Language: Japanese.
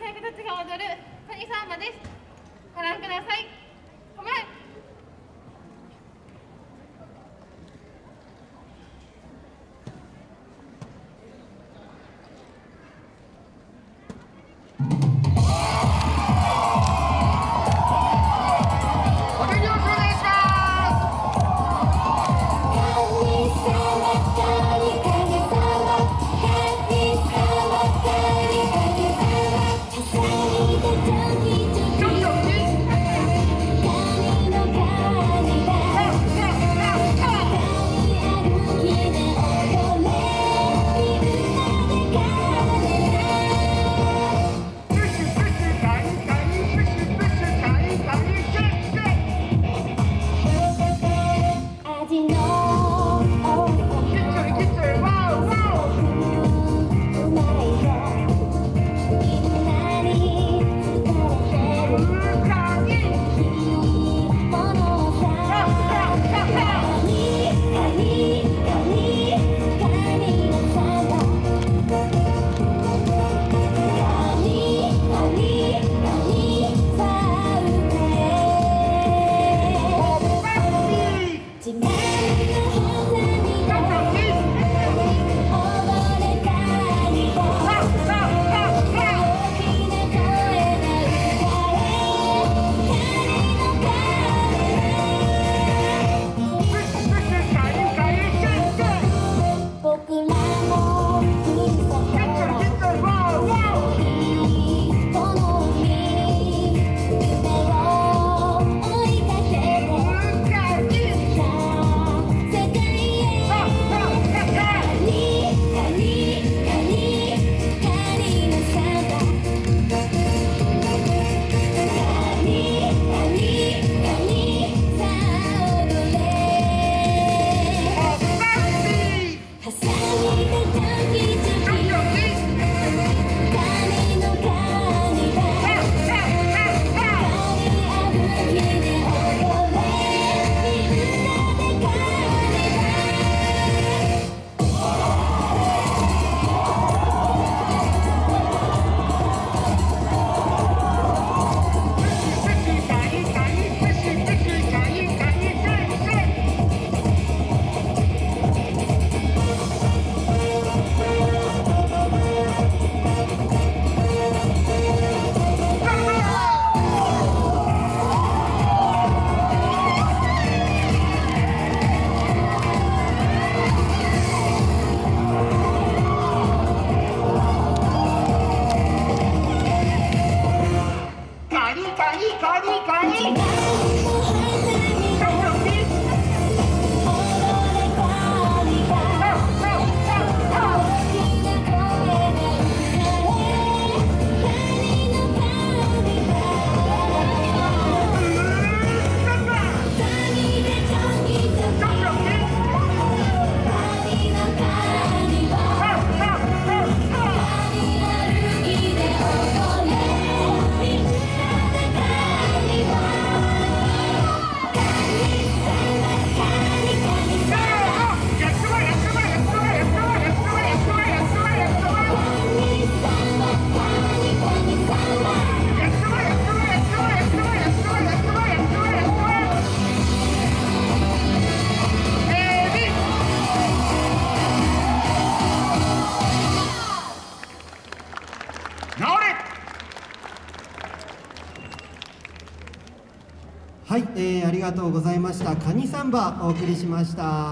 細工たちが踊る谷サです。ご覧ください。はい、えー、ありがとうございました。カニサンバお送りしました。